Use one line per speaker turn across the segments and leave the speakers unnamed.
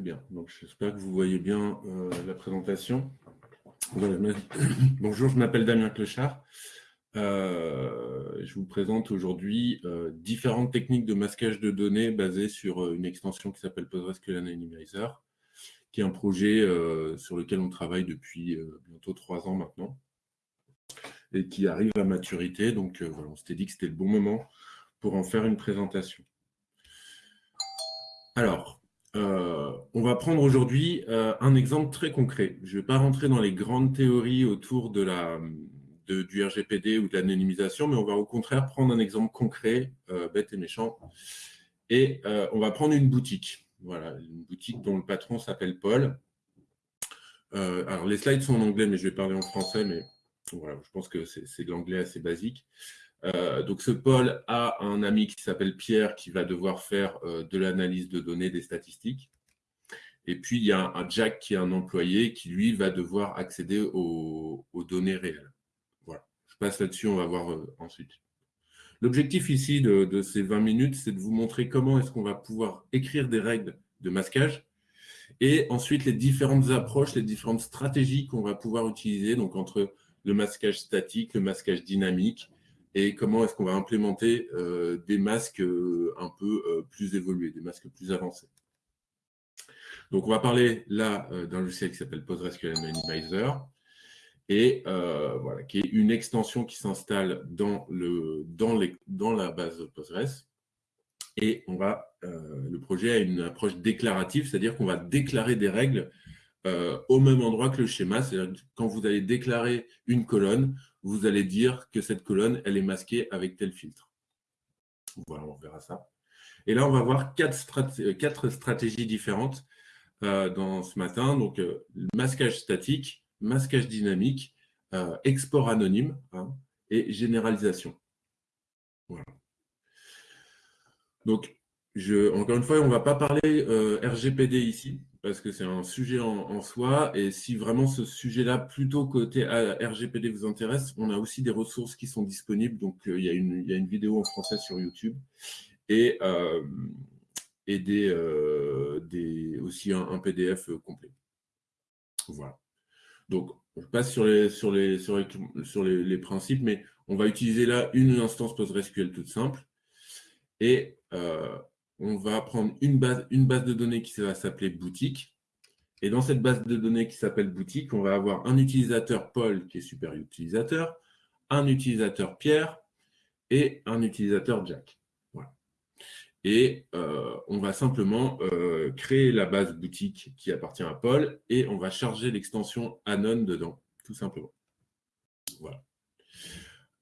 Bien. Donc, j'espère que vous voyez bien euh, la présentation. Bonjour, je m'appelle Damien Clochard. Euh, je vous présente aujourd'hui euh, différentes techniques de masquage de données basées sur une extension qui s'appelle PostgreSQL Anonymizer, qui est un projet sur lequel on travaille depuis bientôt trois ans maintenant et qui arrive à maturité. Donc, voilà, on s'était dit que c'était le bon moment pour en faire une présentation. Alors, euh, on va prendre aujourd'hui euh, un exemple très concret. Je ne vais pas rentrer dans les grandes théories autour du RGPD ou de l'anonymisation, mais on va au contraire prendre un exemple concret, euh, bête et méchant. Et on va prendre une boutique. Voilà, une boutique dont le patron s'appelle Paul. alors, les slides sont en anglais, mais je vais parler en français, mais voilà, je pense que c'est de l'anglais assez basique. Euh, donc, ce Paul a un ami qui s'appelle Pierre qui va devoir faire euh, de l'analyse de données, des statistiques. Et puis, il y a un, Jack qui est un employé qui, lui, va devoir accéder aux, données réelles. Voilà. Je passe là-dessus, on va voir euh, ensuite. L'objectif ici de, ces 20 minutes, c'est de vous montrer comment est-ce qu'on va pouvoir écrire des règles de masquage et ensuite les différentes approches, les différentes stratégies qu'on va pouvoir utiliser, donc entre le masquage statique, le masquage dynamique, et comment est-ce qu'on va implémenter euh, des masques euh, un peu euh, plus évolués, des masques plus avancés? Donc, on va parler là d'un logiciel qui s'appelle PostgreSQL Anonymizer, et voilà, qui est une extension qui s'installe dans, le, dans la base Postgres. Et on va, le projet a une approche déclarative, c'est-à-dire qu'on va déclarer des règles au même endroit que le schéma. C'est-à-dire quand vous allez déclarer une colonne, vous allez dire que cette colonne, elle est masquée avec tel filtre. Voilà, on verra ça. Et là, on va voir quatre, stratégies différentes euh, dans ce matin. Donc, euh, masquage statique, masquage dynamique, euh, export anonyme hein, et généralisation. Voilà. Donc, encore une fois, on ne va pas parler RGPD ici parce que c'est un sujet en, soi. Et si vraiment ce sujet-là, plutôt côté RGPD, vous intéresse, on a aussi des ressources qui sont disponibles. Donc, euh, il, y a une, vidéo en français sur YouTube et, euh, euh, aussi un, PDF complet. Voilà. Donc, on passe sur les, les, principes, mais on va utiliser là une instance PostgreSQL toute simple. Et on va prendre une base, de données qui va s'appeler boutique. Et dans cette base de données qui s'appelle boutique, on va avoir un utilisateur Paul qui est super utilisateur, un utilisateur Pierre et un utilisateur Jack. Et euh, on va simplement euh, créer la base boutique qui appartient à Paul et on va charger l'extension Anon dedans, tout simplement. Voilà.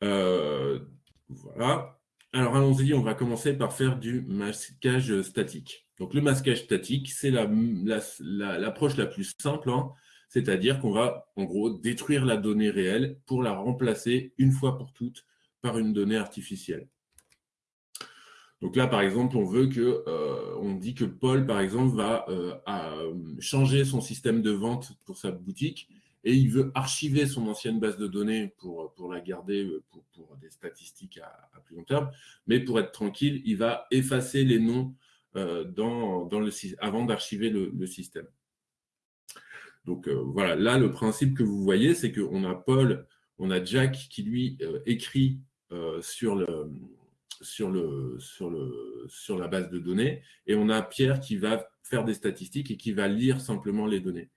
Euh, voilà. Alors, allons-y, on va commencer par faire du masquage statique. Donc, le masquage statique, c'est l'approche la, plus simple, hein. c'est-à-dire qu'on va, en gros, détruire la donnée réelle pour la remplacer une fois pour toutes par une donnée artificielle. Donc là, par exemple, on veut que, euh, on dit que Paul, par exemple, va euh, changer son système de vente pour sa boutique et il veut archiver son ancienne base de données pour, la garder euh, des statistiques à, plus long terme. Mais pour être tranquille, il va effacer les noms euh, avant d'archiver le, système. Donc euh, voilà, là, le principe que vous voyez, c'est qu'on a Paul, on a Jack qui, lui, écrit sur, sur la base de données, et on a Pierre qui va faire des statistiques et qui va lire simplement les données.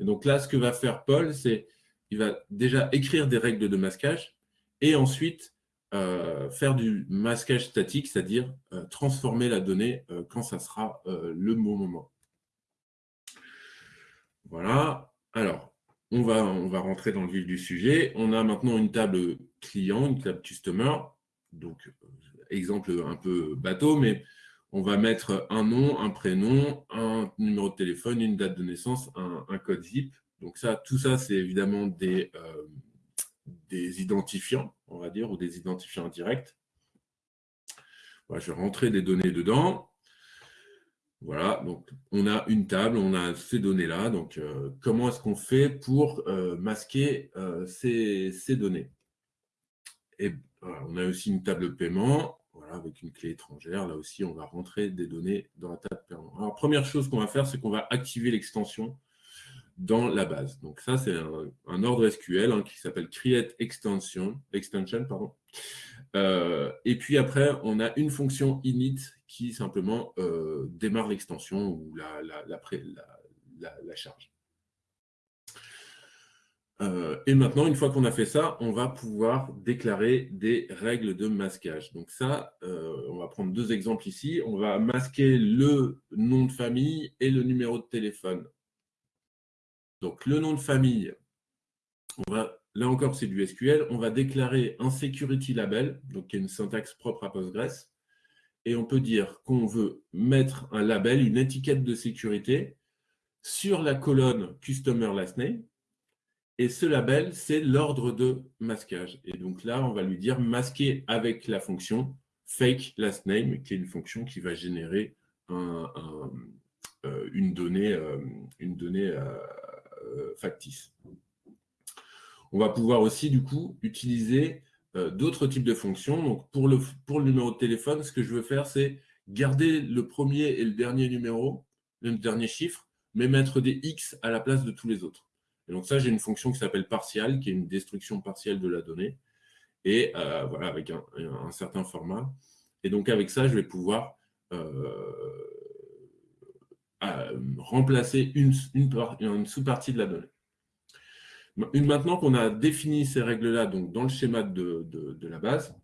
Et donc là, ce que va faire Paul, c'est il va déjà écrire des règles de masquage et ensuite euh, faire du masquage statique, c'est-à-dire euh, transformer la donnée euh, quand ça sera le bon moment. Voilà. Alors, on va, on va rentrer dans le vif du sujet. On a maintenant une table client, une table customer. Donc, exemple un peu bateau, mais on va mettre un nom, un prénom, un numéro de téléphone, une date de naissance, un, code zip. Donc ça, tout ça, c'est évidemment des, des identifiants, on va dire, ou des identifiants directs. je vais rentrer des données dedans. Voilà, donc on a une table, on a ces données-là. Donc, euh, comment est-ce qu'on fait pour euh, masquer ces, ces, données? Et on a aussi une table de paiement avec une clé étrangère. Là aussi, on va rentrer des données dans la table Alors, première chose qu'on va faire, c'est qu'on va activer l'extension dans la base. Donc ça, c'est un, ordre SQL hein, qui s'appelle create extension, extension pardon. Euh, et puis après, on a une fonction init qui simplement euh, démarre l'extension ou la, charge. Euh, et maintenant, une fois qu'on a fait ça, on va pouvoir déclarer des règles de masquage. Donc ça, on va prendre deux exemples ici. On va masquer le nom de famille et le numéro de téléphone donc, le nom de famille, on va, là encore, c'est du SQL. On va déclarer un security label, donc qui est une syntaxe propre à Postgres. Et on peut dire qu'on veut mettre un label, une étiquette de sécurité sur la colonne Customer Last Name. Et ce label, c'est l'ordre de masquage. Et donc là, on va lui dire masquer avec la fonction fake last name, qui est une fonction qui va générer euh, une donnée, euh, euh, factice. On va pouvoir aussi, du coup, utiliser euh, d'autres types de fonctions. Donc, pour le, pour le numéro de téléphone, ce que je veux faire, c'est garder le premier et le dernier numéro, le dernier chiffre, mais mettre des X à la place de tous les autres. Et donc ça, j'ai une fonction qui s'appelle partial, qui est une destruction partielle de la donnée, et euh, voilà, avec un, certain format. Et donc avec ça, je vais pouvoir remplacer une, une, sous-partie de la donnée. Maintenant qu'on a défini ces règles-là dans le schéma de, de, la base,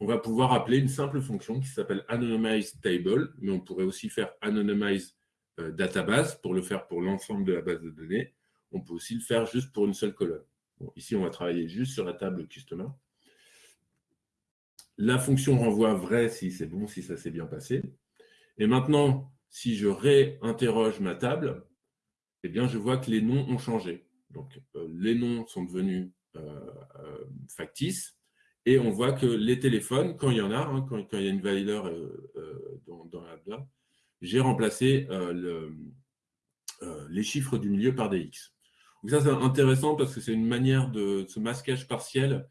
on va pouvoir appeler une simple fonction qui s'appelle anonymize table, mais on pourrait aussi faire anonymize euh, database pour le faire pour l'ensemble de la base de données. On peut aussi le faire juste pour une seule colonne. ici, on va travailler juste sur la table customer. La fonction renvoie vrai si c'est bon, si ça s'est bien passé. Et maintenant, si je réinterroge ma table, eh bien, je vois que les noms ont changé. Donc, euh, les noms sont devenus euh, euh, factices et on voit que les téléphones, quand il y en a, hein, quand, il y a une valeur dans, la j'ai remplacé les chiffres du milieu par des X. Ça, c'est intéressant parce que c'est une manière de ce masquage partiel.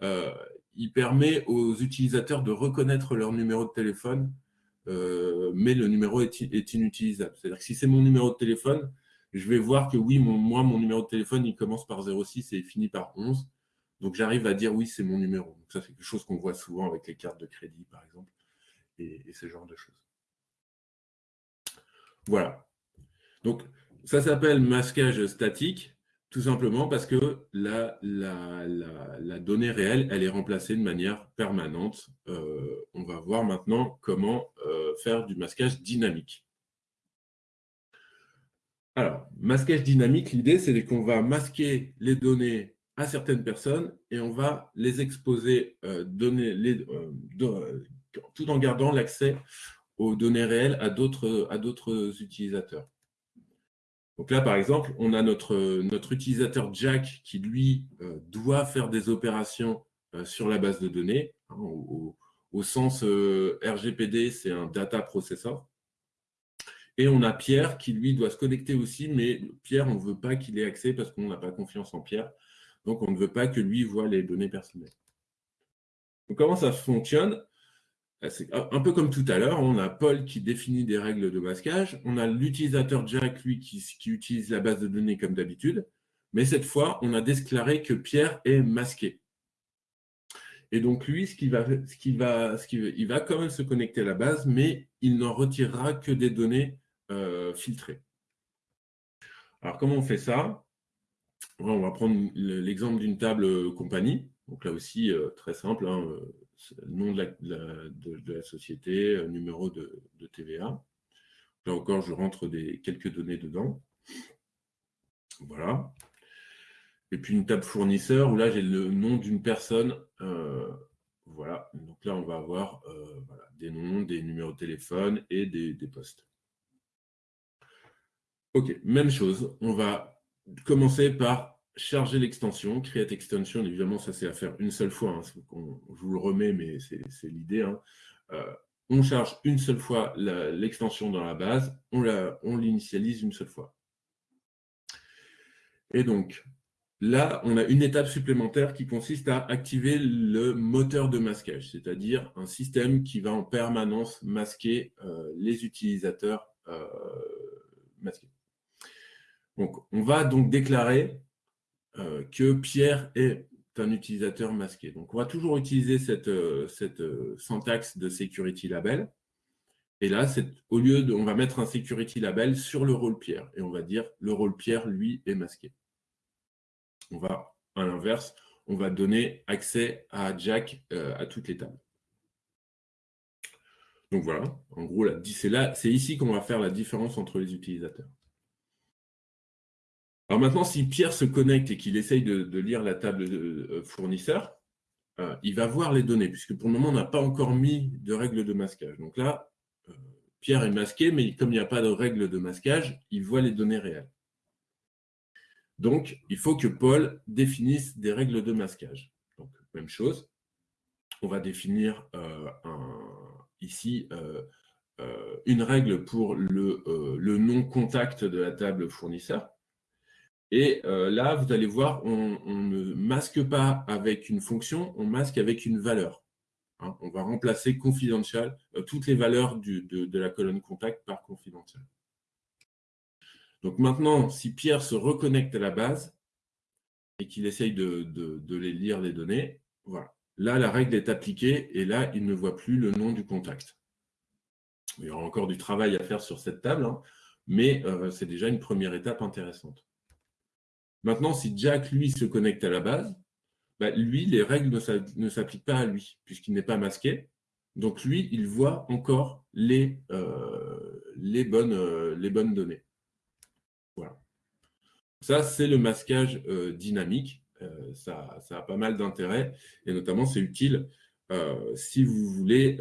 il permet aux utilisateurs de reconnaître leur numéro de téléphone euh, mais le numéro est, inutilisable. C'est-à-dire que si c'est mon numéro de téléphone, je vais voir que oui, moi, mon numéro de téléphone, il commence par 06 et il finit par 11. Donc, j'arrive à dire oui, c'est mon numéro. Donc, ça, c'est quelque chose qu'on voit souvent avec les cartes de crédit, par exemple, et, ce genre de choses. Voilà. Donc, ça s'appelle masquage statique. Tout simplement parce que la, la, donnée réelle, elle est remplacée de manière permanente. Euh, on va voir maintenant comment euh, faire du masquage dynamique. Alors, masquage dynamique, l'idée, c'est qu'on va masquer les données à certaines personnes et on va les exposer euh, tout en gardant l'accès aux données réelles à d'autres utilisateurs. Donc là, par exemple, on a notre, utilisateur Jack qui, lui, euh, doit faire des opérations euh, sur la base de données. Hein, au, sens euh, RGPD, c'est un data processor. Et on a Pierre qui, lui, doit se connecter aussi, mais Pierre, on ne veut pas qu'il ait accès parce qu'on n'a pas confiance en Pierre. Donc, on ne veut pas que lui voit les données personnelles. Comment ça fonctionne? C'est un peu comme tout à l'heure, on a Paul qui définit des règles de masquage, on a l'utilisateur Jack, lui, qui, utilise la base de données comme d'habitude, mais cette fois, on a déclaré que Pierre est masqué. Et donc, lui, va, il va quand même se connecter à la base, mais il n'en retirera que des données euh, filtrées. Alors, comment on fait ça? On va prendre l'exemple d'une table compagnie. Donc là aussi, euh, très simple, hein, nom de la, société, euh, numéro de, TVA. Là encore, je rentre quelques données dedans. Voilà. Et puis une table fournisseur où là, j'ai le nom d'une personne. Euh, voilà. Donc là, on va avoir euh, des noms, des numéros de téléphone et des postes. OK, même chose. On va commencer par charger l'extension, create extension, évidemment, ça c'est à faire une seule fois, hein, je vous le remets, mais c'est l'idée. Hein. Euh, on charge une seule fois l'extension dans la base, on l'initialise une seule fois. Et donc, là, on a une étape supplémentaire qui consiste à activer le moteur de masquage, c'est-à-dire un système qui va en permanence masquer euh, les utilisateurs euh, masqués. Donc, on va donc déclarer euh, que Pierre est un utilisateur masqué. Donc, on va toujours utiliser cette, cette syntaxe de security label. Et là, au lieu de, on va mettre un security label sur le rôle Pierre. Et on va dire le rôle Pierre, lui, est masqué on va, à l'inverse, on va donner accès à Jack euh, à toutes les tables. Donc voilà, en gros, c'est ici qu'on va faire la différence entre les utilisateurs. Alors maintenant, si Pierre se connecte et qu'il essaye de, lire la table de, euh, fournisseur, euh, il va voir les données, puisque pour le moment, on n'a pas encore mis de règle de masquage. Donc là, Pierre est masqué, mais comme il n'y a pas de règle de masquage, il voit les données réelles. Donc, il faut que Paul définisse des règles de masquage. Donc, même chose, on va définir euh, ici euh, euh, une règle pour le, le non-contact de la table fournisseur. Et là, vous allez voir, on, ne masque pas avec une fonction, on masque avec une valeur. Hein. on va remplacer confidential, toutes les valeurs de, de la colonne contact par confidential. Donc maintenant, si Pierre se reconnecte à la base et qu'il essaye de, les lire les données, voilà. Là, la règle est appliquée et là, il ne voit plus le nom du contact. Il y aura encore du travail à faire sur cette table, hein, mais euh, c'est déjà une première étape intéressante. Maintenant, si Jack, lui, se connecte à la base, bah, lui, les règles ne s'appliquent pas à lui, puisqu'il n'est pas masqué. Donc lui, il voit encore les, euh, euh, bonnes données. Ça, c'est le masquage euh, dynamique. Ça, a pas mal d'intérêt et notamment, c'est utile si vous voulez,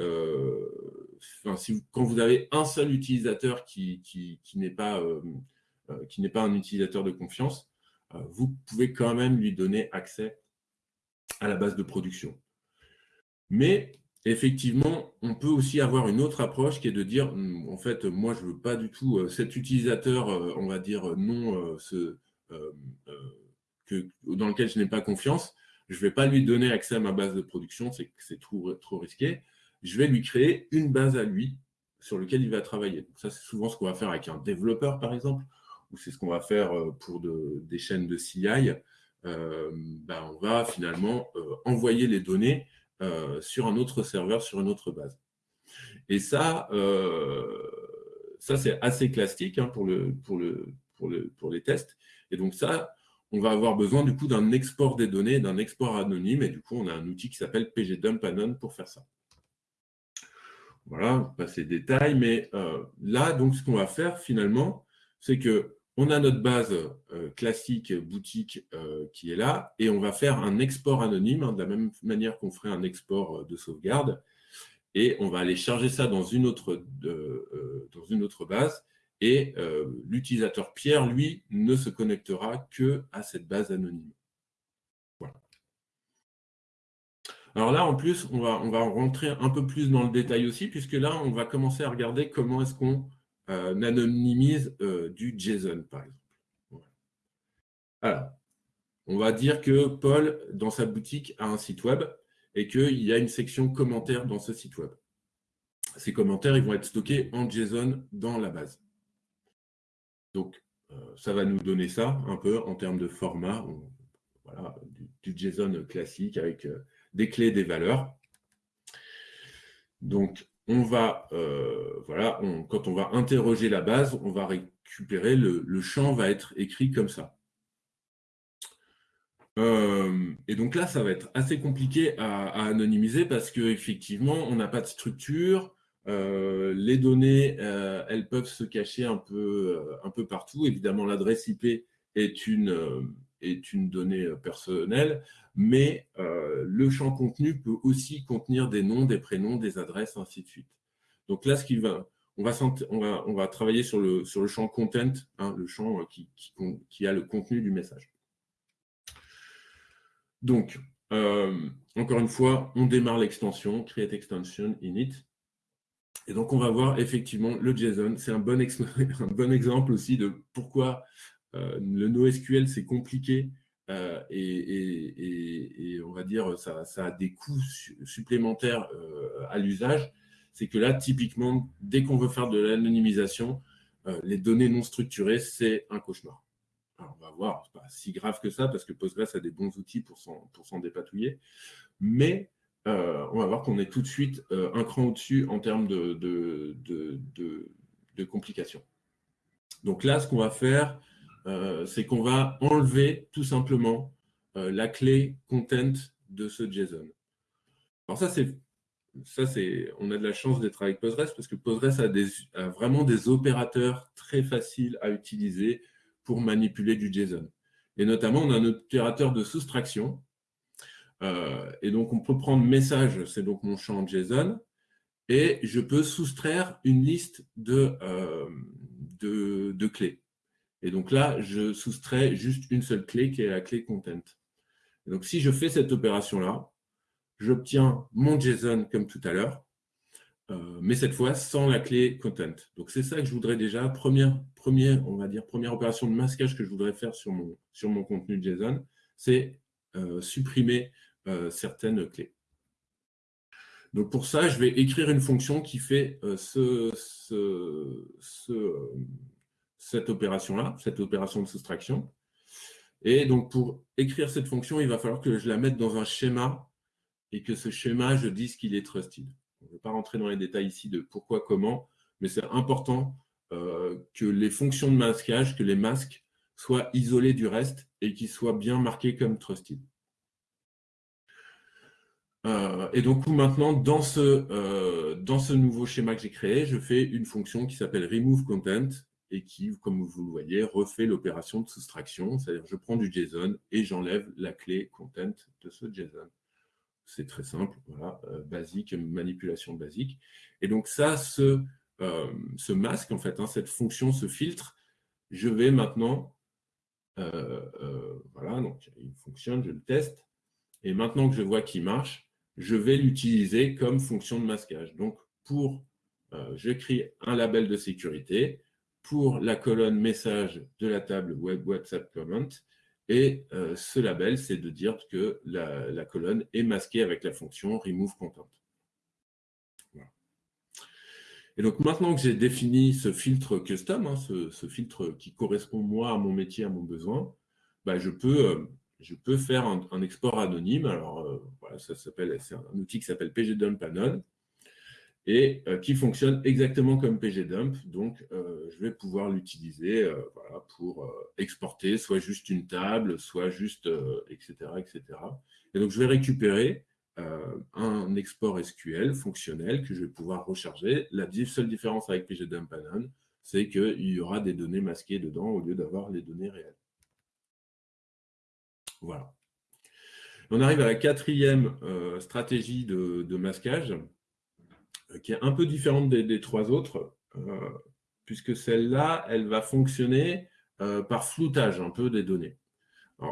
quand vous avez un seul utilisateur qui, n'est pas un utilisateur de confiance, vous pouvez quand même lui donner accès à la base de production. Mais effectivement, on peut aussi avoir une autre approche qui est de dire, hum, en fait, moi, je ne veux pas du tout cet utilisateur, on va dire, non, euh, euh, dans lequel je n'ai pas confiance, je ne vais pas lui donner accès à ma base de production, c'est trop, trop risqué. Je vais lui créer une base à lui sur laquelle il va travailler. ça, c'est souvent ce qu'on va faire avec un développeur, par exemple, ou c'est ce qu'on va faire euh, pour des chaînes de CI. Ben, on va finalement envoyer les données sur un autre serveur, sur une autre base. Et ça, ça c'est assez classique hein, pour, le, pour, le, pour, le, pour les tests. Et donc ça, on va avoir besoin du coup d'un export des données, d'un export anonyme, et du coup, on a un outil qui s'appelle pgdump pour faire ça. Voilà, pas ces détails, mais euh, là, donc, ce qu'on va faire finalement, c'est que on a notre base euh, classique boutique euh, qui est là, et on va faire un export anonyme, hein, de la même manière qu'on ferait un export de sauvegarde, et on va aller charger ça dans une autre, dans une autre base, et euh, l'utilisateur Pierre, lui, ne se connectera que à cette base anonyme. Voilà. Alors là, en plus, on va, on va rentrer un peu plus dans le détail aussi, puisque là, on va commencer à regarder comment est-ce qu'on euh, anonymise euh, du JSON, par exemple. Alors, on va dire que Paul, dans sa boutique, a un site web et qu'il y a une section commentaires dans ce site web. Ces commentaires ils vont être stockés en JSON dans la base. Donc, euh, ça va nous donner ça un peu en termes de format, voilà, du, JSON classique avec euh, des clés, des valeurs. Donc, on va, euh, voilà, quand on va interroger la base, on va récupérer, le, champ va être écrit comme ça. et donc là, ça va être assez compliqué à, anonymiser parce qu'effectivement, on n'a pas de structure, euh, les données, euh, elles peuvent se cacher euh, un peu partout. Évidemment, l'adresse IP est une, est une donnée personnelle, mais le champ contenu peut aussi contenir des noms, des prénoms, des adresses, ainsi de suite. Donc là, ce qui va, on va, travailler sur le, champ content, hein, le champ qui, qui, qui, a le contenu du message. Donc, encore une fois, on démarre l'extension, create extension init. Et donc, on va voir effectivement le JSON. C'est un, bon exemple aussi de pourquoi euh, le NoSQL, c'est compliqué euh, et, on va dire ça, ça a des coûts supplémentaires euh, à l'usage, c'est que là, typiquement, dès qu'on veut faire de l'anonymisation, euh, les données non structurées, c'est un cauchemar. On va voir, ce n'est pas si grave que ça, parce que Postgres a des bons outils pour s'en dépatouiller, mais on va voir qu'on est tout de suite un cran au-dessus en termes de, complications. Donc là, ce qu'on va faire, euh, c'est qu'on va enlever tout simplement euh, la clé content de ce JSON. Alors ça, on a de la chance d'être avec Postgres parce que Postgres a, vraiment des opérateurs très faciles à utiliser pour manipuler du JSON. Et notamment, on a un opérateur de soustraction. Euh, et donc, on peut prendre message, c'est donc mon champ JSON, et je peux soustraire une liste de clés. Et donc là, je soustrais juste une seule clé qui est la clé content. Donc si je fais cette opération-là, j'obtiens mon JSON comme tout à l'heure, euh, mais cette fois sans la clé content. Donc c'est ça que je voudrais déjà, première, première, on va dire, première opération de masquage que je voudrais faire sur mon, sur mon contenu JSON, c'est euh, supprimer euh, certaines clés. Donc pour ça, je vais écrire une fonction qui fait ce, ce cette opération-là, cette opération de soustraction. Et donc, pour écrire cette fonction, il va falloir que je la mette dans un schéma et que ce schéma, je dise qu'il est trusted. Je ne vais pas rentrer dans les détails ici de pourquoi, comment, mais c'est important euh, que les fonctions de masquage, que les masques soient isolés du reste et qu'ils soient bien marqués comme trusted. Euh, et donc maintenant, dans ce, euh, dans ce nouveau schéma que j'ai créé, je fais une fonction qui s'appelle remove content et qui, comme vous le voyez, refait l'opération de soustraction, c'est-à-dire je prends du JSON et j'enlève la clé content de ce JSON. C'est très simple, voilà, euh, basique, manipulation basique. Et donc ça, ce, euh, masque, en fait, hein, cette fonction, ce filtre, je vais maintenant, euh, voilà, donc il fonctionne, je le teste, et maintenant que je vois qu'il marche, je vais l'utiliser comme fonction de masquage. Donc, pour, j'écris un label de sécurité, pour la colonne message de la table Web WhatsApp Comment. Et euh, ce label, c'est de dire que la, colonne est masquée avec la fonction remove content. Et donc maintenant que j'ai défini ce filtre custom, hein, ce, filtre qui correspond moi à mon métier, à mon besoin, bah, je, peux, euh, je peux faire un, export anonyme. Alors euh, voilà, ça s'appelle, c'est un outil qui s'appelle pgdump anon et euh, qui fonctionne exactement comme pgdump. Donc, euh, je vais pouvoir l'utiliser euh, pour exporter soit juste une table, soit juste, etc., etc. Et donc, je vais récupérer un export SQL fonctionnel que je vais pouvoir recharger. La seule différence avec pgdump anon, c'est qu'il y aura des données masquées dedans au lieu d'avoir les données réelles. Voilà. On arrive à la quatrième stratégie de masquage, qui est un peu différente des, trois autres, euh, puisque celle-là, elle va fonctionner euh, par floutage un peu des données.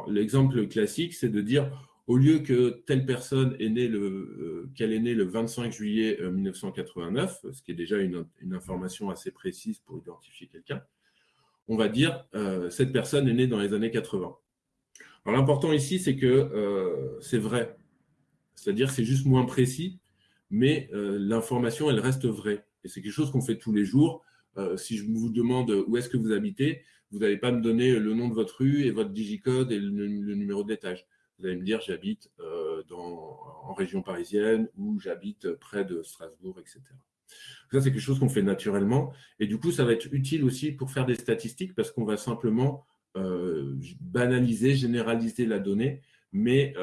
L'exemple classique, c'est de dire, au lieu que telle personne est née le, qu'elle est née le 25 juillet 1989, ce qui est déjà une, information assez précise pour identifier quelqu'un, on va dire cette personne est née dans les années 80. Alors l'important ici, c'est que c'est vrai, c'est-à-dire c'est juste moins précis, mais euh, l'information, elle reste vraie. Et c'est quelque chose qu'on fait tous les jours. Euh, si je vous demande où est-ce que vous habitez, vous n'allez pas me donner le nom de votre rue et votre digicode et le, numéro d'étage. Vous allez me dire j'habite euh, en région parisienne ou j'habite près de Strasbourg, etc. Ça, c'est quelque chose qu'on fait naturellement. Et du coup, ça va être utile aussi pour faire des statistiques parce qu'on va simplement banaliser, généraliser la donnée, mais,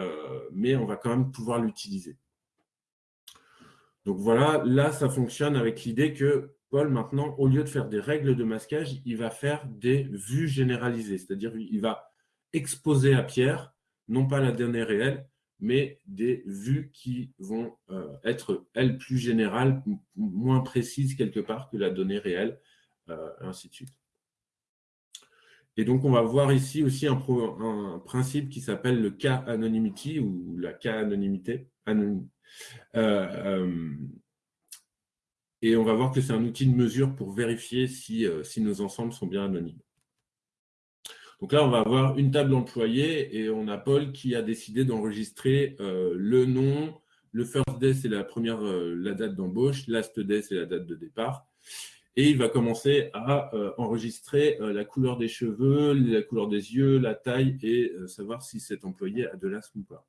mais on va quand même pouvoir l'utiliser. Donc voilà, là, ça fonctionne avec l'idée que Paul, maintenant, au lieu de faire des règles de masquage, il va faire des vues généralisées. C'est-à-dire il va exposer à Pierre, non pas la donnée réelle, mais des vues qui vont euh, être, elles, plus générales, moins précises quelque part que la donnée réelle, euh, ainsi de suite. Et donc, on va voir ici aussi un, principe qui s'appelle le K-anonymity ou la K-anonymité. Et on va voir que c'est un outil de mesure pour vérifier si, euh, si, nos ensembles sont bien anonymes. Donc là, on va avoir une table employée et on a Paul qui a décidé d'enregistrer euh, le nom. Le first day, c'est la euh, la date d'embauche. Last day, c'est la date de départ. Et il va commencer à euh, enregistrer la couleur des cheveux, la couleur des yeux, la taille et savoir si cet employé a de l'asthme ou pas.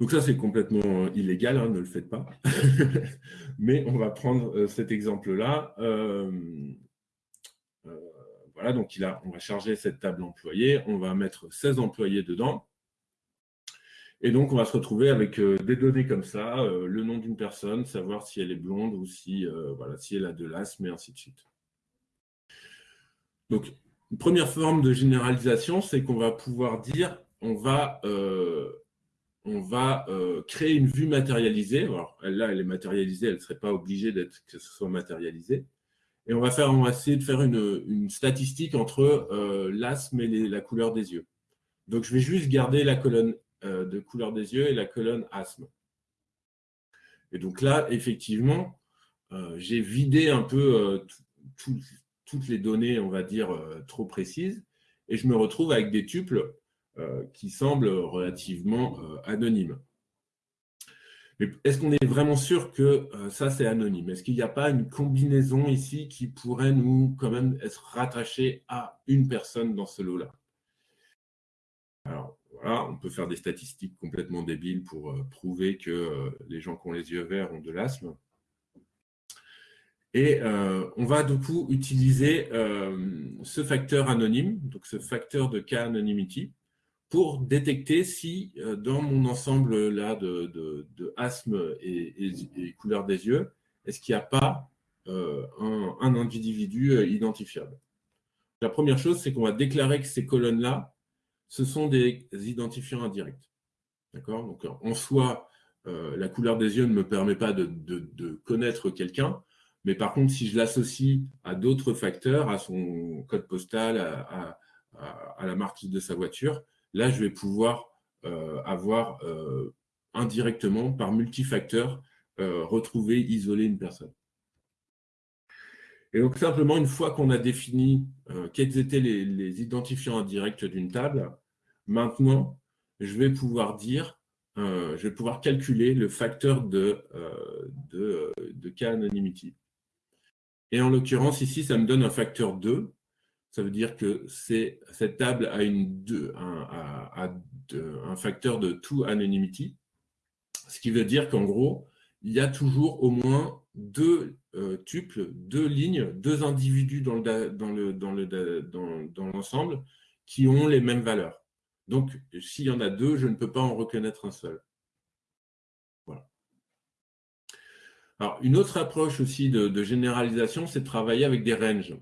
Donc ça, c'est complètement illégal, hein, ne le faites pas. Mais on va prendre cet exemple-là. Voilà, donc on va charger cette table employée, on va mettre 16 employés dedans. Et donc, on va se retrouver avec euh, des données comme ça, euh, le nom d'une personne, savoir si elle est blonde ou si, euh, voilà, si elle a de l'asthme, et ainsi de suite. Donc, une première forme de généralisation, c'est qu'on va pouvoir dire, on va, on va créer une vue matérialisée. Alors, là, elle est matérialisée, elle ne serait pas obligée d'être que ce soit matérialisé. Et on va, faire, essayer de faire une, statistique entre euh, l'asthme et la couleur des yeux. Donc, je vais juste garder la colonne euh, de couleur des yeux et la colonne asthme. Et donc là, effectivement, euh, j'ai vidé un peu toutes les données, on va dire, trop précises, et je me retrouve avec des tuples qui semblent relativement anonymes. Mais est-ce qu'on est vraiment sûr que euh, ça, c'est anonyme? Est-ce qu'il n'y a pas une combinaison ici qui pourrait nous, quand même, être rattachée à une personne dans ce lot-là? Alors, voilà, on peut faire des statistiques complètement débiles pour euh, prouver que euh, les gens qui ont les yeux verts ont de l'asthme. Et on va du coup utiliser ce facteur anonyme, donc ce facteur de K-anonymity, pour détecter si euh, dans mon ensemble là de, asthme et, couleur des yeux, est-ce qu'il n'y a pas euh, un, individu euh, identifiable? La première chose, c'est qu'on va déclarer que ces colonnes-là, ce sont des identifiants indirects. D'accord? Donc, en soi, la couleur des yeux ne me permet pas de, connaître quelqu'un, mais par contre, si je l'associe à d'autres facteurs, à son code postal, à, à la marque de sa voiture, Là, je vais pouvoir euh, avoir euh, indirectement, par multifacteur, euh, retrouver, isoler une personne. Et donc, simplement, une fois qu'on a défini quels étaient les, identifiants indirects d'une table, maintenant, je vais pouvoir dire, je vais pouvoir calculer le facteur de, de, de K-anonymity. Et en l'occurrence, ici, ça me donne un facteur 2, ça veut dire que cette table a, un, facteur de to anonymity, ce qui veut dire qu'en gros, il y a toujours au moins deux euh, tuples, deux lignes, deux individus dans l'ensemble qui ont les mêmes valeurs. Donc, s'il y en a deux, je ne peux pas en reconnaître un seul. Voilà. Alors, une autre approche aussi de, de généralisation, c'est de travailler avec des ranges.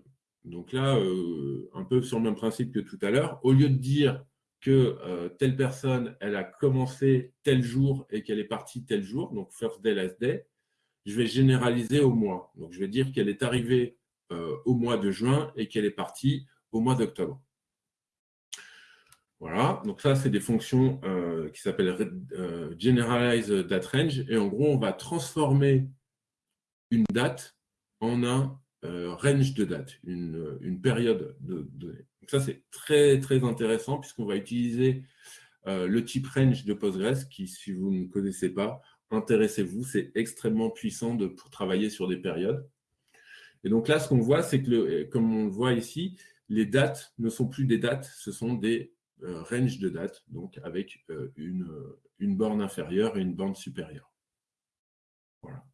Donc là, euh, un peu sur le même principe que tout à l'heure, au lieu de dire que euh, telle personne, elle a commencé tel jour et qu'elle est partie tel jour, donc first day, last day, je vais généraliser au mois. Donc je vais dire qu'elle est arrivée euh, au mois de juin et qu'elle est partie au mois d'octobre. Voilà, donc ça, c'est des fonctions qui s'appellent Generalize Date Range. Et en gros, on va transformer une date en un range de date, une, période de données. Ça, c'est très, très intéressant puisqu'on va utiliser euh, le type range de Postgres qui, si vous ne connaissez pas, intéressez-vous, c'est extrêmement puissant pour travailler sur des périodes. Et donc là, ce qu'on voit, c'est que, comme on le voit ici, les dates ne sont plus des dates, ce sont des euh, ranges de dates, donc avec une borne inférieure et une borne supérieure. Voilà.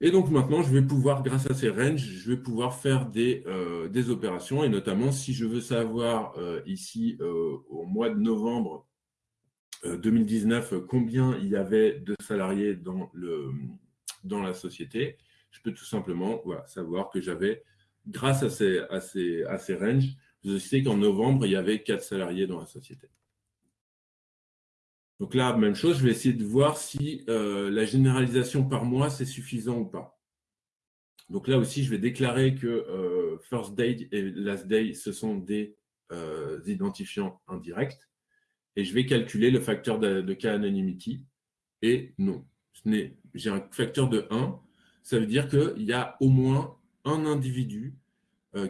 Et donc maintenant, je vais pouvoir, grâce à ces ranges, je vais pouvoir faire des, euh, des opérations. Et notamment, si je veux savoir euh, ici, euh, au mois de novembre 2019, combien il y avait de salariés dans, le, dans la société, je peux tout simplement savoir que j'avais, grâce à ces, à, ces, à ces ranges, je sais qu'en novembre, il y avait quatre salariés dans la société. Donc là, même chose, je vais essayer de voir si euh, la généralisation par mois, c'est suffisant ou pas. Donc là aussi, je vais déclarer que euh, first day et last day, ce sont des euh, identifiants indirects. Et je vais calculer le facteur de, de K-anonymity. Et non, j'ai un facteur de 1. Ça veut dire qu'il y a au moins un individu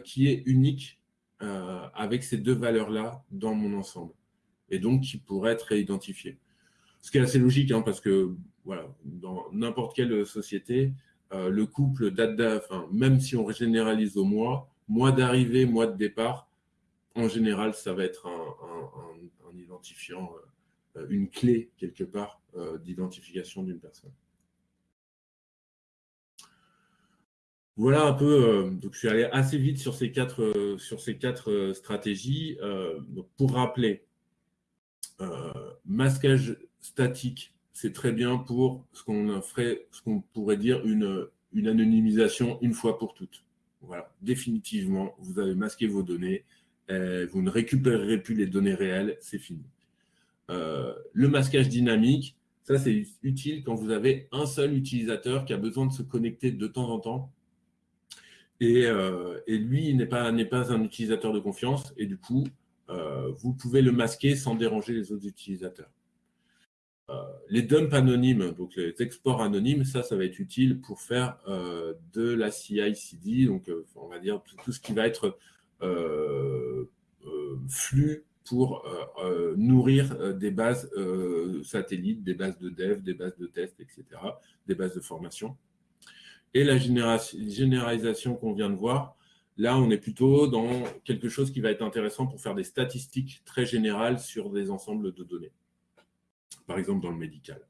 qui est unique avec ces deux valeurs-là dans mon ensemble, et donc qui pourrait être réidentifié. Ce qui est assez logique, hein, parce que voilà, dans n'importe quelle société, le couple date, même si on généralise au mois, mois d'arrivée, mois de départ, en général, ça va être un, identifiant, euh, une clé quelque part euh, d'identification d'une personne. Voilà un peu, euh, donc je suis allé assez vite sur ces quatre, sur ces quatre stratégies. pour rappeler, masquage statique, c'est très bien pour ce qu'on ferait, ce qu'on pourrait dire une, anonymisation une fois pour toutes. Voilà, définitivement, vous avez masqué vos données, euh, vous ne récupérerez plus les données réelles, c'est fini. Euh, le masquage dynamique, ça c'est utile quand vous avez un seul utilisateur qui a besoin de se connecter de temps en temps. Et, euh, lui, n'est pas, pas un utilisateur de confiance, et du coup, vous pouvez le masquer sans déranger les autres utilisateurs. les dumps anonymes, donc les exports anonymes, ça, ça va être utile pour faire de la CI/CD, donc on va dire tout, ce qui va être euh, euh, flux pour euh, nourrir des bases satellites, des bases de dev, des bases de test, etc., des bases de formation. Et la généralisation qu'on vient de voir, là, on est plutôt dans quelque chose qui va être intéressant pour faire des statistiques très générales sur des ensembles de données, par exemple dans le médical.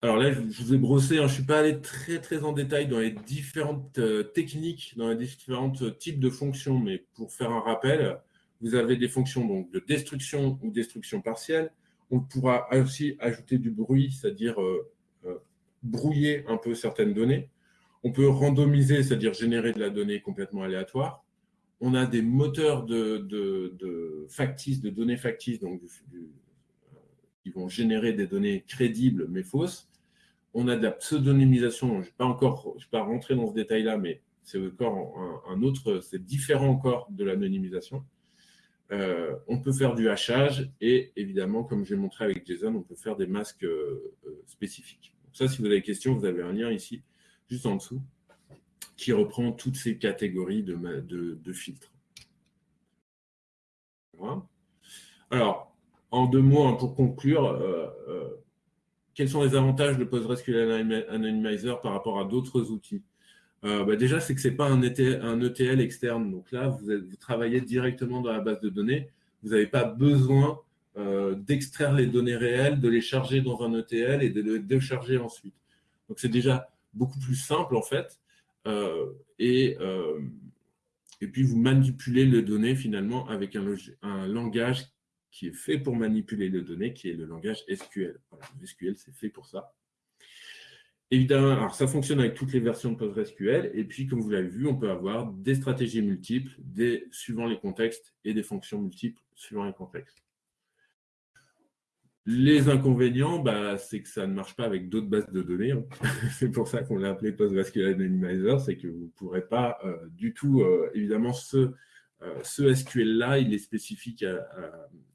Alors là, je vous ai brossé, hein, je ne suis pas allé très très en détail dans les différentes euh, techniques, dans les différents types de fonctions, mais pour faire un rappel, vous avez des fonctions donc, de destruction ou destruction partielle. On pourra aussi ajouter du bruit, c'est-à-dire euh, euh, brouiller un peu certaines données. On peut randomiser, c'est-à-dire générer de la donnée complètement aléatoire. On a des moteurs de, factices, de données factices, donc qui vont générer des données crédibles mais fausses on a de la pseudonymisation. Je ne vais pas encore, vais pas rentrer dans ce détail-là, mais c'est encore un, autre, c'est différent encore de l'anonymisation. Euh, on peut faire du hachage et évidemment, comme j'ai montré avec Jason, on peut faire des masques euh, euh, spécifiques. ça, si vous avez des questions, vous avez un lien ici, juste en dessous, qui reprend toutes ces catégories de, filtres. Alors, en deux mots, hein, pour conclure, quels sont les avantages de PostgreSQL Anonymizer par rapport à d'autres outils? Euh, bah, Déjà, c'est que ce n'est pas un ETL, externe. Donc là, vous, travaillez directement dans la base de données. Vous n'avez pas besoin euh, d'extraire les données réelles, de les charger dans un ETL et de les décharger ensuite. Donc c'est déjà beaucoup plus simple en fait. Euh, et, et puis vous manipulez les données finalement avec un, langage qui est fait pour manipuler les données, qui est le langage SQL. le SQL, c'est fait pour ça. Évidemment, alors ça fonctionne avec toutes les versions de PostgreSQL, et puis comme vous l'avez vu, on peut avoir des stratégies multiples, suivant les contextes, et des fonctions multiples suivant les contextes. Les inconvénients, bah, c'est que ça ne marche pas avec d'autres bases de données. Hein. c'est pour ça qu'on l'a appelé PostgreSQL Anonymizer, c'est que vous ne pourrez pas euh, du tout, euh, évidemment, ce, euh, SQL-là, il est spécifique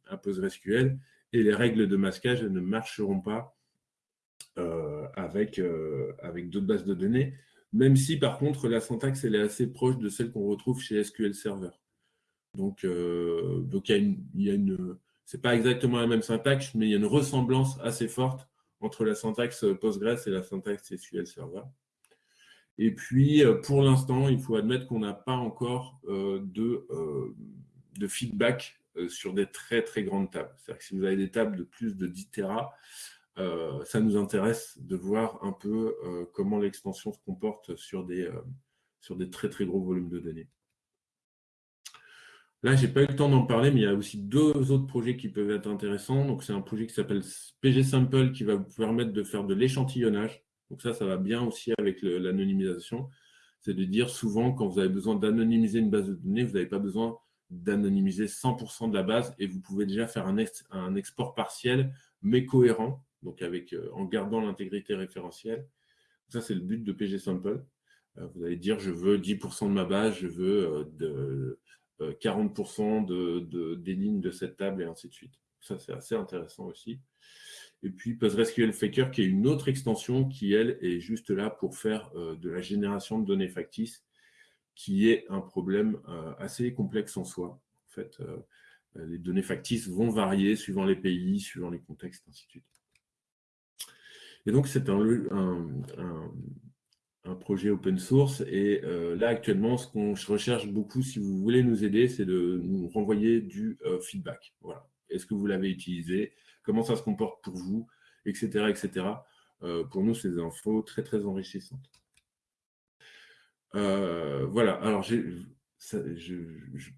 à, PostgreSQL et les règles de masquage ne marcheront pas avec, d'autres bases de données, même si par contre la syntaxe elle est assez proche de celle qu'on retrouve chez SQL Server. Donc il y a une, c'est pas exactement la même syntaxe, mais il y a une ressemblance assez forte entre la syntaxe Postgres et la syntaxe SQL Server. Et puis, euh, pour l'instant, il faut admettre qu'on n'a pas encore euh, de, euh, de feedback sur des très, très grandes tables. C'est-à-dire que si vous avez des tables de plus de 10 Tera, ça nous intéresse de voir un peu comment l'extension se comporte sur des, sur des très, très gros volumes de données. Là, je n'ai pas eu le temps d'en parler, mais il y a aussi deux autres projets qui peuvent être intéressants. Donc, c'est un projet qui s'appelle PG Sample qui va vous permettre de faire de l'échantillonnage. Donc ça, ça va bien aussi avec l'anonymisation. C'est de dire souvent, quand vous avez besoin d'anonymiser une base de données, vous n'avez pas besoin d'anonymiser 100% de la base et vous pouvez déjà faire un, un export partiel, mais cohérent, donc avec, euh, en gardant l'intégrité référentielle. Ça, c'est le but de PG Sample. Euh, vous allez dire, je veux 10% de ma base, je veux euh, de, 40% de, des lignes de cette table et ainsi de suite. Ça, c'est assez intéressant aussi. Et puis PostgreSQL Faker, qui est une autre extension qui, elle, est juste là pour faire de la génération de données factices, qui est un problème assez complexe en soi. En fait, les données factices vont varier suivant les pays, suivant les contextes, ainsi de suite. Et donc, c'est un, projet open source. Et euh, là, actuellement, ce qu'on recherche beaucoup, si vous voulez nous aider, c'est de nous renvoyer du euh, feedback. Voilà. Est-ce que vous l'avez utilisé? Comment ça se comporte pour vous? Etc. etc. Euh, pour nous, des infos très, très enrichissantes. voilà. Alors, j'ai je,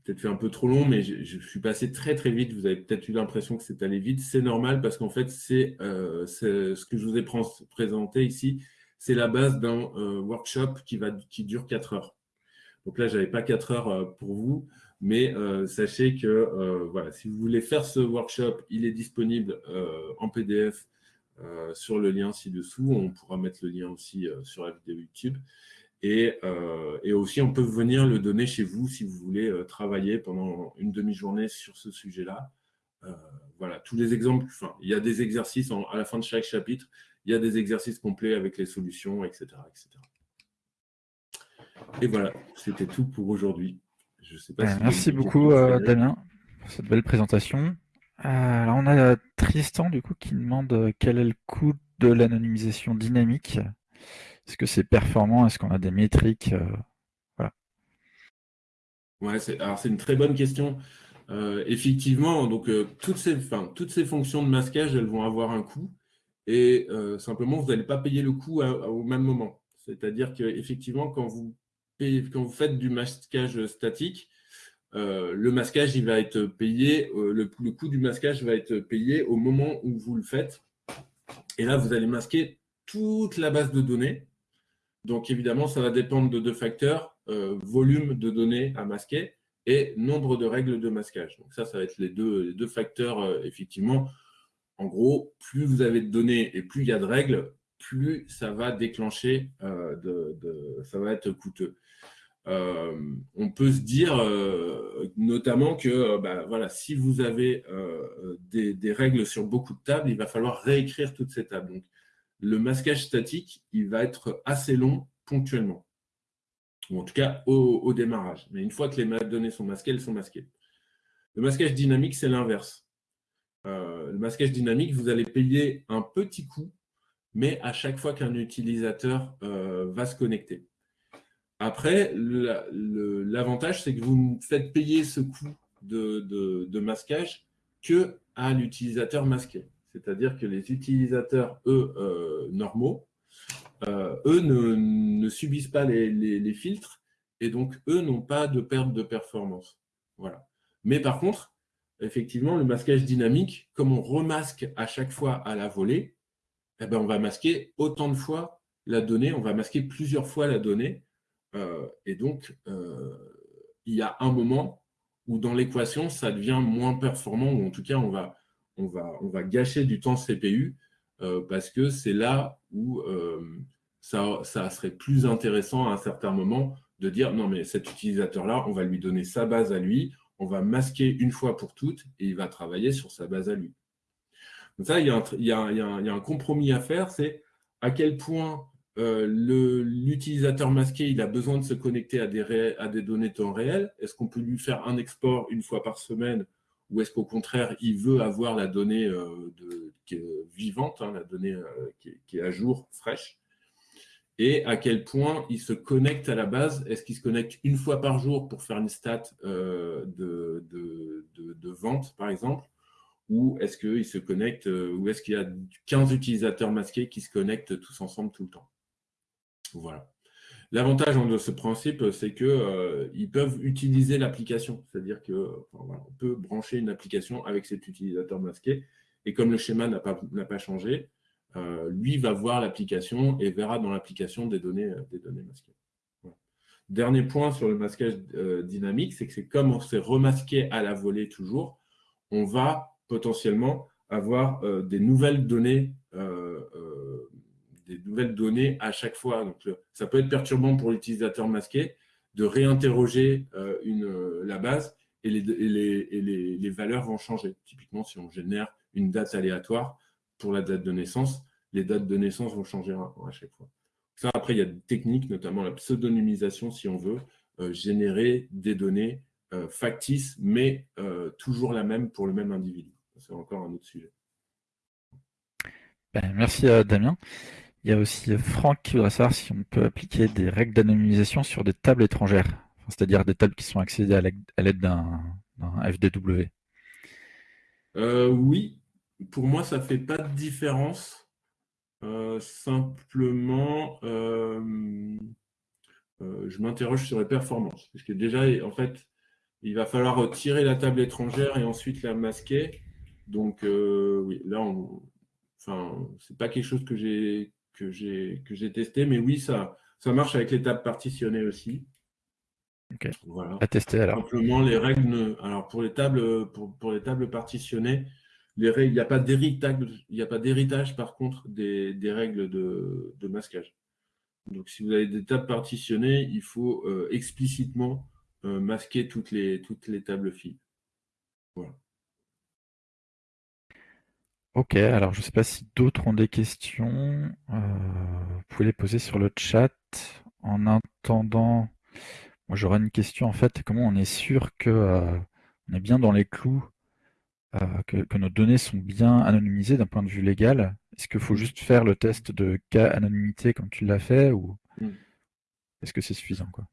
peut-être fait un peu trop long, mais je, suis passé très très vite. Vous avez peut-être eu l'impression que c'est allé vite. C'est normal parce qu'en fait, c'est ce que je vous ai présenté ici, c'est la base d'un euh, workshop qui, va, qui dure 4 heures. Donc là, je n'avais pas 4 heures euh, pour vous, mais sachez que voilà, si vous voulez faire ce workshop, il est disponible en PDF sur le lien ci-dessous. On pourra mettre le lien aussi sur la vidéo YouTube. Euh, et, aussi, on peut venir le donner chez vous si vous voulez euh, travailler pendant une demi-journée sur ce sujet-là. Euh, voilà, tous les exemples, enfin, il y a des exercices à la fin de chaque chapitre, il y a des exercices complets avec les solutions, etc. etc. Et voilà, c'était tout pour aujourd'hui.
Ben, merci beaucoup, Damien, pour cette belle présentation. alors, on a Tristan, du coup, qui demande quel est le coût de l'anonymisation dynamique? Est-ce que c'est performant? Est-ce qu'on a des métriques euh, voilà.
Ouais, alors c'est une très bonne question. Euh, effectivement, donc euh, toutes, ces, fonctions de masquage, elles vont avoir un coût et simplement, vous n'allez pas payer le coût au même moment. C'est-à-dire qu'effectivement, quand vous, faites du masquage statique, le le, coût du masquage va être payé au moment où vous le faites. Et là, vous allez masquer toute la base de données donc, évidemment, ça va dépendre de deux facteurs, euh, volume de données à masquer et nombre de règles de masquage. Donc, ça, ça va être les deux, facteurs, euh, effectivement. En gros, plus vous avez de données et plus il y a de règles, plus ça va déclencher, euh, ça va être coûteux. on peut se dire notamment que bah, voilà, si vous avez des, des, règles sur beaucoup de tables, il va falloir réécrire toutes ces tables. Donc, le masquage statique, il va être assez long ponctuellement, ou en tout cas au, démarrage. Mais une fois que les données sont masquées, elles sont masquées. Le masquage dynamique, c'est l'inverse. Euh, le masquage dynamique, vous allez payer un petit coût, mais à chaque fois qu'un utilisateur euh, va se connecter. Après, l'avantage, c'est que vous faites payer ce coût de, masquage que à l'utilisateur masqué. C'est-à-dire que les utilisateurs, eux, euh, normaux, eux ne, subissent pas les, filtres et donc eux n'ont pas de perte de performance. Voilà. Mais par contre, effectivement, le masquage dynamique, comme on remasque à chaque fois à la volée, eh ben, on va masquer autant de fois la donnée, on va masquer plusieurs fois la donnée. Euh, et donc, il y a un moment où dans l'équation, ça devient moins performant, ou en tout cas, on va, on va, on va gâcher du temps CPU euh, parce que c'est là où euh, ça, serait plus intéressant à un certain moment de dire non mais cet utilisateur-là, on va lui donner sa base à lui, on va masquer une fois pour toutes et il va travailler sur sa base à lui. Donc ça, il y a un, compromis à faire, c'est à quel point euh, l'utilisateur masqué, il a besoin de se connecter à des, à des données temps réel. Est-ce qu'on peut lui faire un export une fois par semaine ou est-ce qu'au contraire, il veut avoir la donnée euh, de, vivante, hein, la donnée euh, qui, est, à jour, fraîche? Et à quel point il se connecte à la base? Est-ce qu'il se connecte une fois par jour pour faire une stat euh, de, de, vente, par exemple? Ou est-ce qu'il se connecte, ou est-ce qu'il y a 15 utilisateurs masqués qui se connectent tous ensemble tout le temps? Voilà. L'avantage de ce principe, c'est qu'ils euh, peuvent utiliser l'application. C'est-à-dire qu'on peut brancher une application avec cet utilisateur masqué. Et comme le schéma n'a pas, changé, euh, lui va voir l'application et verra dans l'application des données, données masquées. Dernier point sur le masquage euh, dynamique, c'est que c'est comme on s'est remasqué à la volée toujours, on va potentiellement avoir des nouvelles données des nouvelles données à chaque fois. Donc, ça peut être perturbant pour l'utilisateur masqué de réinterroger euh, euh, la base et, les, valeurs vont changer. Typiquement, si on génère une date aléatoire pour la date de naissance, les dates de naissance vont changer à, chaque fois. Ça, après, il y a des techniques, notamment la pseudonymisation, si on veut, euh, générer des données factices, mais toujours la même pour le même individu. C'est encore un autre sujet.
Ben, merci Damien. Il y a aussi Franck qui voudrait savoir si on peut appliquer des règles d'anonymisation sur des tables étrangères, c'est-à-dire des tables qui sont accédées à l'aide d'un FDW.
oui, pour moi, ça ne fait pas de différence. simplement, euh, je m'interroge sur les performances. Parce que déjà, en fait, il va falloir retirer la table étrangère et ensuite la masquer. Donc, euh, oui, là, enfin, c'est pas quelque chose que j'ai que j'ai que j'ai testé, mais oui, ça ça marche avec les tables partitionnées aussi.
Voilà. À tester alors.
Simplement, les règles. Alors pour les tables pour, pour les tables partitionnées, les règles, il n'y a pas d'héritage. Il n'y a pas d'héritage par contre des, des règles de, de masquage. Donc, si vous avez des tables partitionnées, il faut euh, explicitement euh, masquer toutes les, toutes les tables filles. Voilà.
Ok, alors je ne sais pas si d'autres ont des questions. Euh, vous pouvez les poser sur le chat. En attendant, moi j'aurais une question en fait, comment on est sûr que on est bien dans les clous, que, nos données sont bien anonymisées d'un point de vue légal? Est-ce qu'il faut mm. juste faire le test de cas anonymité comme tu l'as fait ou mm. est-ce que c'est suffisant quoi?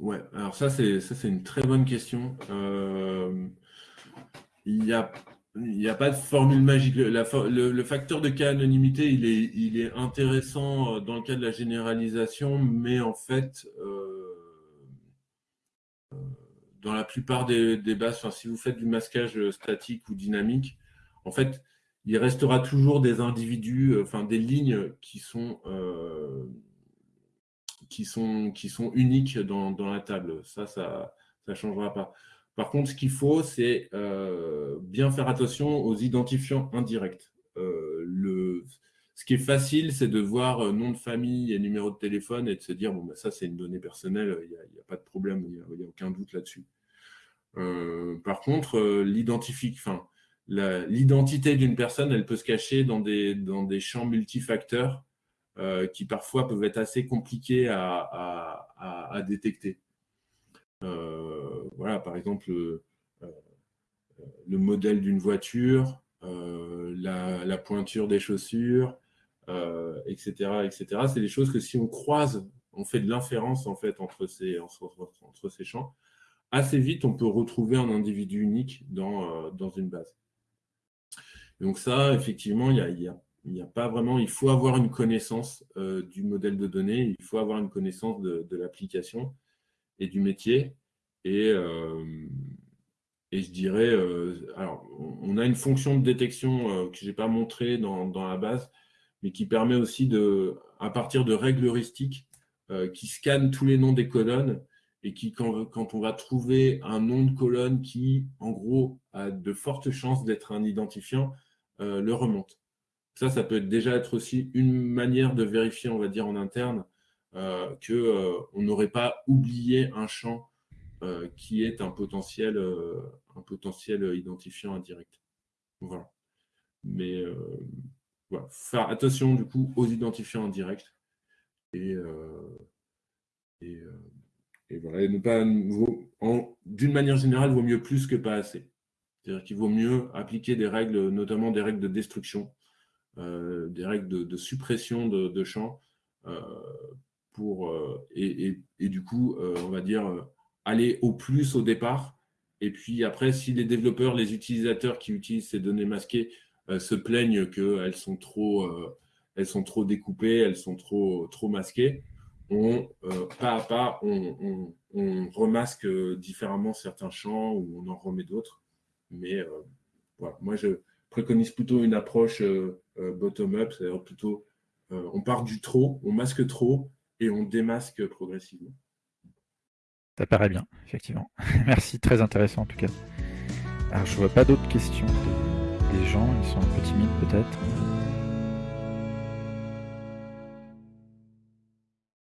Ouais, alors ça c'est ça c'est une très bonne question. Euh, il n'y a il a pas de formule magique. Le, facteur de cas anonymité, il est, intéressant euh, dans le cas de la généralisation, mais en fait, euh, dans la plupart des, bases, si vous faites du masquage statique ou dynamique, en fait, il restera toujours des individus, euh, enfin des lignes qui sont, euh, qui sont, qui sont uniques dans, la table. Ça, ça ne changera pas. Par contre, ce qu'il faut, c'est euh, bien faire attention aux identifiants indirects. le, ce qui est facile, c'est de voir nom de famille et numéro de téléphone et de se dire, bon, ben, ça, c'est une donnée personnelle, il n'y a, pas de problème, il n'y a, aucun doute là-dessus. par contre, l'identité d'une personne, elle peut se cacher dans des, champs multifacteurs euh, qui parfois peuvent être assez compliqués à, détecter. Euh, voilà, par exemple, euh, le modèle d'une voiture, la, pointure des chaussures, etc., etc. C'est des choses que si on croise, on fait de l'inférence en fait entre ces, entre, ces champs, assez vite on peut retrouver un individu unique dans, dans une base. Donc ça, effectivement, il n'y a, pas vraiment, il faut avoir une connaissance euh, du modèle de données, il faut avoir une connaissance de, l'application et du métier. Et, euh, et je dirais, euh, alors, on a une fonction de détection que je n'ai pas montrée dans, la base, mais qui permet aussi de, à partir de règles heuristiques, qui scannent tous les noms des colonnes et qui, quand, quand, on va trouver un nom de colonne qui, en gros, a de fortes chances d'être un identifiant, euh, le remonte. Ça, ça peut déjà être aussi une manière de vérifier, on va dire, en interne, euh, qu'on euh, n'aurait pas oublié un champ euh, qui est un potentiel, un potentiel identifiant indirect. Voilà. Mais voilà. faire attention du coup aux identifiants indirects. Et, et, voilà. Ne pas, d'une manière générale, vaut mieux plus que pas assez. C'est-à-dire qu'il vaut mieux appliquer des règles, notamment des règles de destruction, euh, des règles de, suppression de, champs, euh, euh, et, du coup, on va dire, aller au plus au départ. Et puis après, si les développeurs, les utilisateurs qui utilisent ces données masquées se plaignent qu'elles sont trop, elles sont trop découpées, elles sont trop, trop masquées, on, pas à pas, on, remasque différemment certains champs ou on en remet d'autres. Mais euh, voilà, moi, je préconise plutôt une approche euh, euh, bottom-up, c'est-à-dire plutôt on part du trop, on masque trop et on démasque progressivement.
Ça paraît bien, effectivement. Merci, très intéressant en tout cas. Alors, je vois pas d'autres questions des gens, ils sont un peu timides peut-être.